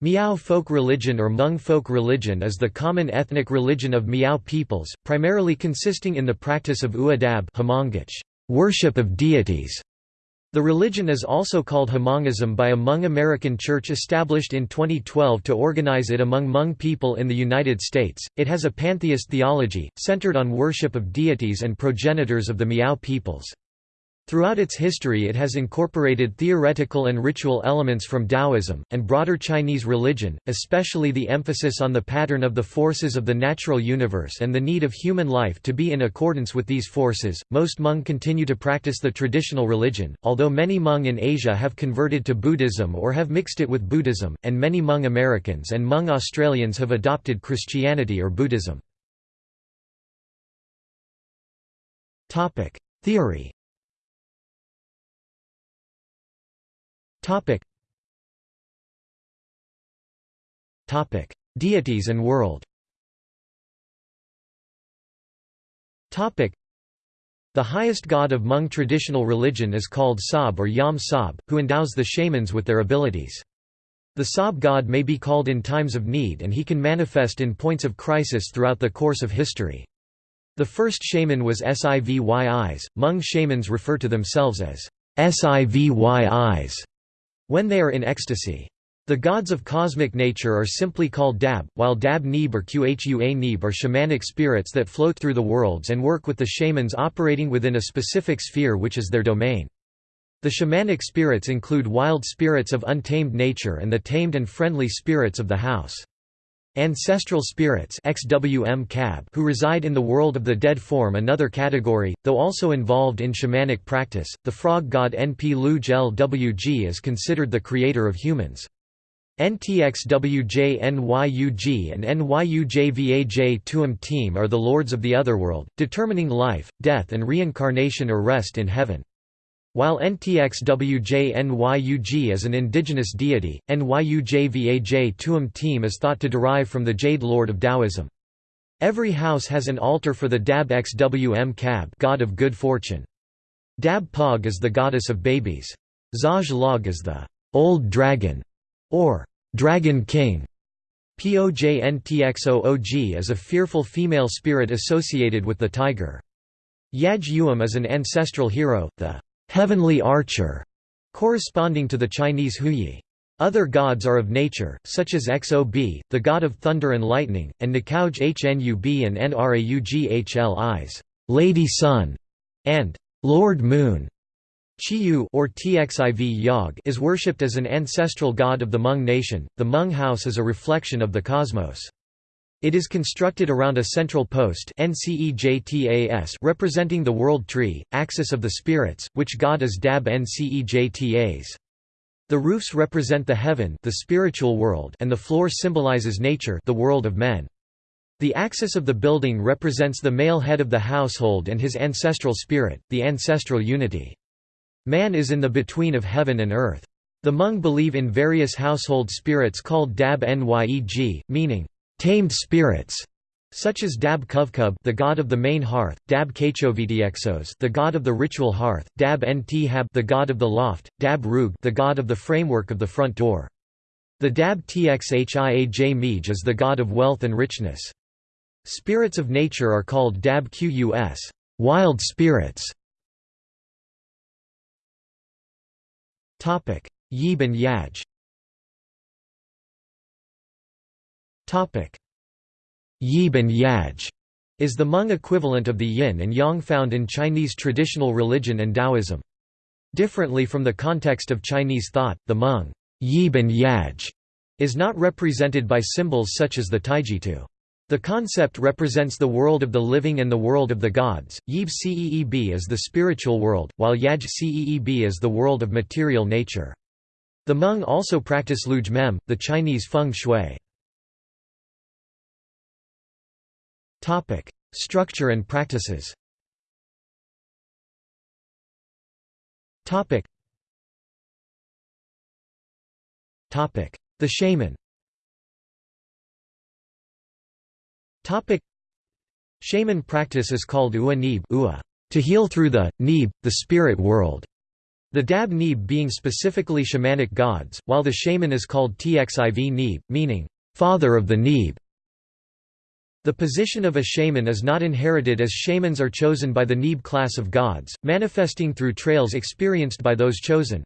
Miao folk religion or Hmong folk religion is the common ethnic religion of Miao peoples, primarily consisting in the practice of Uadab worship of deities. The religion is also called Hmongism by a Hmong American church established in 2012 to organize it among Hmong people in the United States. It has a pantheist theology, centered on worship of deities and progenitors of the Miao peoples. Throughout its history it has incorporated theoretical and ritual elements from Taoism, and broader Chinese religion, especially the emphasis on the pattern of the forces of the natural universe and the need of human life to be in accordance with these forces. Most Hmong continue to practice the traditional religion, although many Hmong in Asia have converted to Buddhism or have mixed it with Buddhism, and many Hmong Americans and Hmong Australians have adopted Christianity or Buddhism. Theory Topic. Topic: Deities and world. Topic: The highest god of Hmong traditional religion is called Sab or Yam Sab, who endows the shamans with their abilities. The Sab god may be called in times of need and he can manifest in points of crisis throughout the course of history. The first shaman was Siv Yis. Hmong shamans refer to themselves as Siv Yis when they are in ecstasy. The gods of cosmic nature are simply called Dab, while Dab Nib or Qhua Nib are shamanic spirits that float through the worlds and work with the shamans operating within a specific sphere which is their domain. The shamanic spirits include wild spirits of untamed nature and the tamed and friendly spirits of the house. Ancestral spirits XWM who reside in the world of the dead form another category, though also involved in shamanic practice. The frog god Np Luj Lwg is considered the creator of humans. NTXWJ NYUG and NYUJVAJ Tuam team are the lords of the otherworld, determining life, death and reincarnation or rest in heaven. While NTXWJ-NYUG is an indigenous deity, NYUJVAJ Tuam Team is thought to derive from the Jade Lord of Taoism. Every house has an altar for the Dab XWM Cab god of good fortune. Dab Pog is the goddess of babies. Zaj Log is the old dragon, or dragon king. POJNTXOOG is a fearful female spirit associated with the tiger. Yaj is an ancestral hero, the heavenly archer, corresponding to the Chinese Houyi. Other gods are of nature, such as Xob, the god of thunder and lightning, and Nikauj Hnub and Nraugh Lady Sun, and Lord Moon. Chiyou or Txiv Yog is worshipped as an ancestral god of the Hmong nation. The Hmong house is a reflection of the cosmos. It is constructed around a central post representing the world tree, axis of the spirits, which god is Dab Ncejtas. The roofs represent the heaven the spiritual world and the floor symbolizes nature the world of men. The axis of the building represents the male head of the household and his ancestral spirit, the ancestral unity. Man is in the between of heaven and earth. The Hmong believe in various household spirits called Dab Nyeg, meaning, tamed spirits, such as Dab Kuvkub the god of the main hearth, Dab Kachovitiexos the god of the ritual hearth, Dab Ntihab the god of the loft, Dab Rug the god of the framework of the front door. The Dab Txiaj Mij is the god of wealth and richness. Spirits of nature are called Dab Qus wild spirits. Yib and Yaj Yib and Yaj is the Hmong equivalent of the yin and yang found in Chinese traditional religion and Taoism. Differently from the context of Chinese thought, the Hmong Yib and Yaj is not represented by symbols such as the Taijitu. The concept represents the world of the living and the world of the gods. Yib Ceeb is the spiritual world, while Yaj Ceeb is the world of material nature. The Hmong also practice Luj Mem, the Chinese feng shui. Topic: Structure and practices. Topic. Topic: The shaman. Topic: Shaman practice is called ua nib ua, to heal through the neeb, the spirit world. The Dab Neeb being specifically shamanic gods, while the shaman is called Txiv Neeb, meaning, father of the Neeb. The position of a shaman is not inherited as shamans are chosen by the Neeb class of gods, manifesting through trails experienced by those chosen.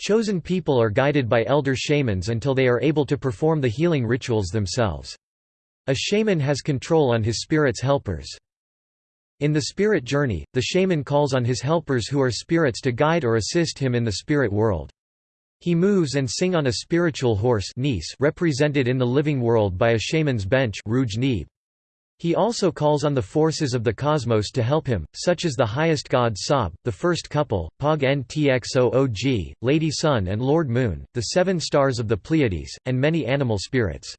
Chosen people are guided by elder shamans until they are able to perform the healing rituals themselves. A shaman has control on his spirit's helpers. In the spirit journey, the shaman calls on his helpers who are spirits to guide or assist him in the spirit world. He moves and sing on a spiritual horse represented in the living world by a shaman's bench He also calls on the forces of the cosmos to help him, such as the highest god Sob, the first couple, Pog Ntxoog, Lady Sun and Lord Moon, the seven stars of the Pleiades, and many animal spirits.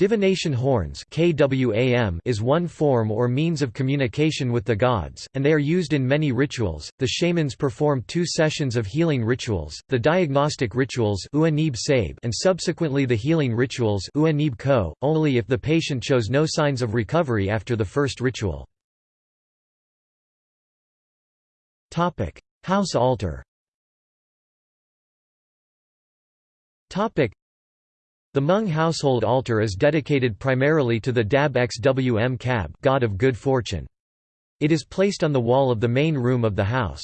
Divination horns is one form or means of communication with the gods, and they are used in many rituals. The shamans perform two sessions of healing rituals, the diagnostic rituals and subsequently the healing rituals only if the patient shows no signs of recovery after the first ritual. House altar the Hmong household altar is dedicated primarily to the Dab Xwm Cab god of good fortune. It is placed on the wall of the main room of the house.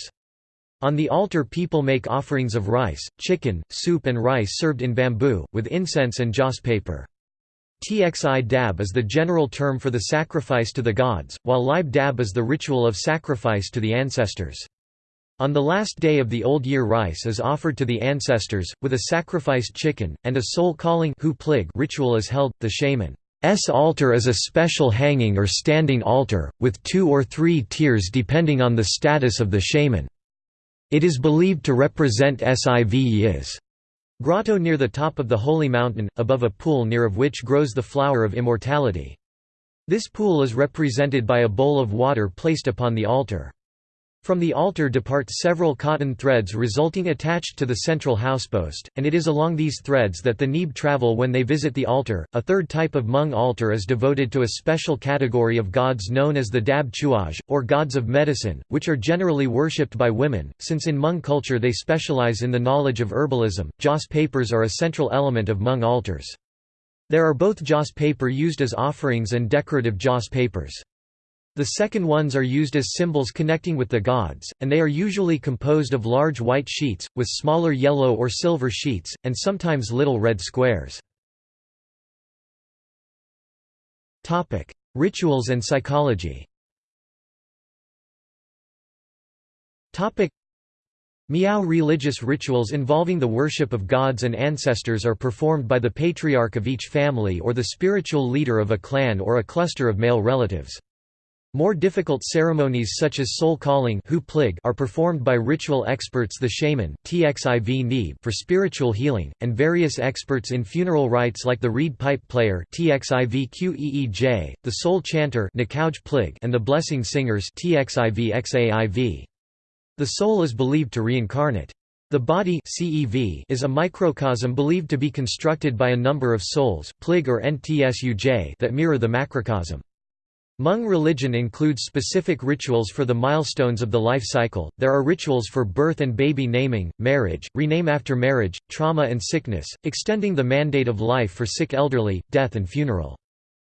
On the altar people make offerings of rice, chicken, soup and rice served in bamboo, with incense and joss paper. Txi dab is the general term for the sacrifice to the gods, while Lib dab is the ritual of sacrifice to the ancestors. On the last day of the old year rice is offered to the ancestors, with a sacrificed chicken, and a soul calling ritual is held. The shaman's altar is a special hanging or standing altar, with two or three tiers depending on the status of the shaman. It is believed to represent Siv grotto near the top of the holy mountain, above a pool near of which grows the flower of immortality. This pool is represented by a bowl of water placed upon the altar. From the altar depart several cotton threads resulting attached to the central housepost, and it is along these threads that the Neeb travel when they visit the altar. A third type of Hmong altar is devoted to a special category of gods known as the Dab Chuaj, or gods of medicine, which are generally worshipped by women, since in Hmong culture they specialize in the knowledge of herbalism. Joss papers are a central element of Hmong altars. There are both joss paper used as offerings and decorative joss papers. The second ones are used as symbols connecting with the gods, and they are usually composed of large white sheets, with smaller yellow or silver sheets, and sometimes little red squares. Rituals and psychology Miao religious rituals involving the worship of gods and ancestors are performed by the patriarch of each family or the spiritual leader of a clan or a cluster of male relatives. More difficult ceremonies such as soul calling are performed by ritual experts the shaman for spiritual healing, and various experts in funeral rites like the reed pipe player the soul chanter and the blessing singers The soul is believed to reincarnate. The body CEV is a microcosm believed to be constructed by a number of souls plig or ntsuj that mirror the macrocosm. Hmong religion includes specific rituals for the milestones of the life cycle. There are rituals for birth and baby naming, marriage, rename after marriage, trauma and sickness, extending the mandate of life for sick elderly, death and funeral.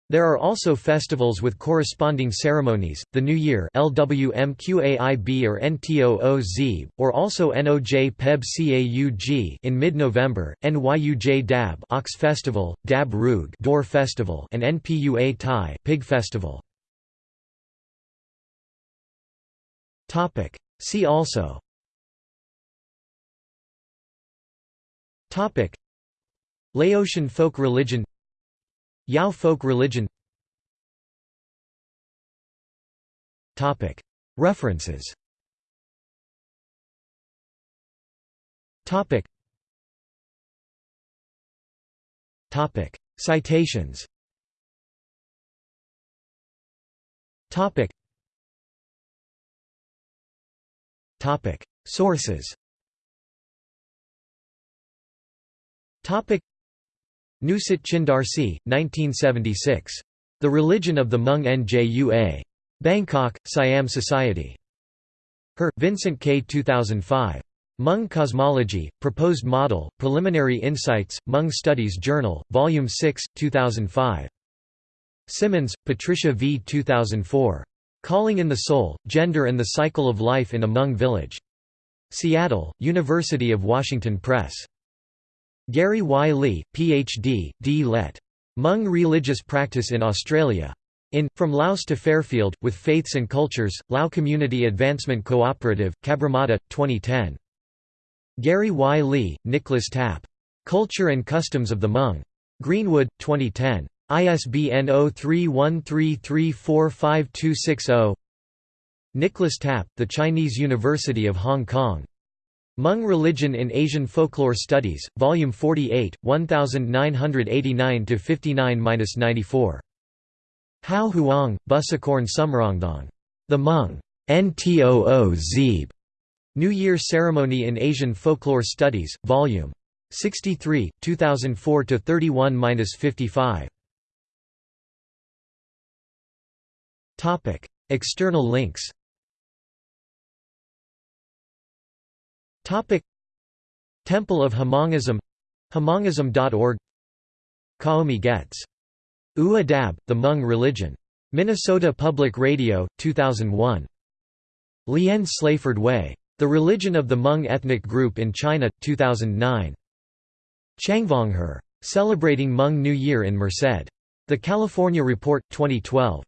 There are also festivals with corresponding ceremonies, the New Year LWMQAIB or NTOOZ, or also NOJ Peb Caug in mid-November, NYUJ Dab Ox Festival, Dab Rug Door Festival and NPUA Thai Pig Festival. Topic. See also Topic. Laotian folk religion Yao folk religion Topic. References Topic. Topic. Citations Topic. Sources. Nusat Chindarsi, 1976. The Religion of the Hmong Njua. Bangkok, Siam Society. Her, Vincent K. 2005. Hmong Cosmology, Proposed Model, Preliminary Insights, Hmong Studies Journal, Volume 6, 2005. Symonds, Patricia V. 2004. Calling in the Soul, Gender and the Cycle of Life in a Hmong Village. Seattle, University of Washington Press. Gary Y. Lee, Ph.D., D. Let. Hmong Religious Practice in Australia. In, From Laos to Fairfield, with Faiths and Cultures, Lao Community Advancement Cooperative, Cabramatta, 2010. Gary Y. Lee, Nicholas Tapp. Culture and Customs of the Hmong. Greenwood, 2010. ISBN 0313345260 Nicholas Tapp, The Chinese University of Hong Kong. Hmong Religion in Asian Folklore Studies, Volume 48, 1989–59–94. Hao Huang, Busakorn Sumrongdong. The Hmong. Ntoo. New Year Ceremony in Asian Folklore Studies, Vol. 63, 2004–31–55. External links Temple of Hmongism Hmongism.org Kaomi Goetz. U Adab, The Hmong Religion. Minnesota Public Radio, 2001. Lien Slayford Way. The Religion of the Hmong Ethnic Group in China, 2009. Changvongher. Celebrating Hmong New Year in Merced. The California Report, 2012.